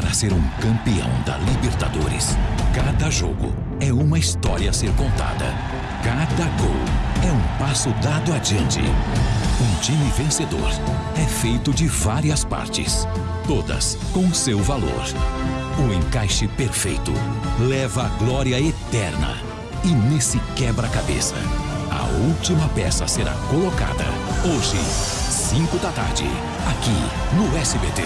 para ser um campeão da Libertadores. Cada jogo é uma história a ser contada. Cada gol é um passo dado adiante. Um time vencedor é feito de várias partes, todas com seu valor. O encaixe perfeito leva a glória eterna. E nesse quebra-cabeça, a última peça será colocada hoje, 5 da tarde, aqui no SBT.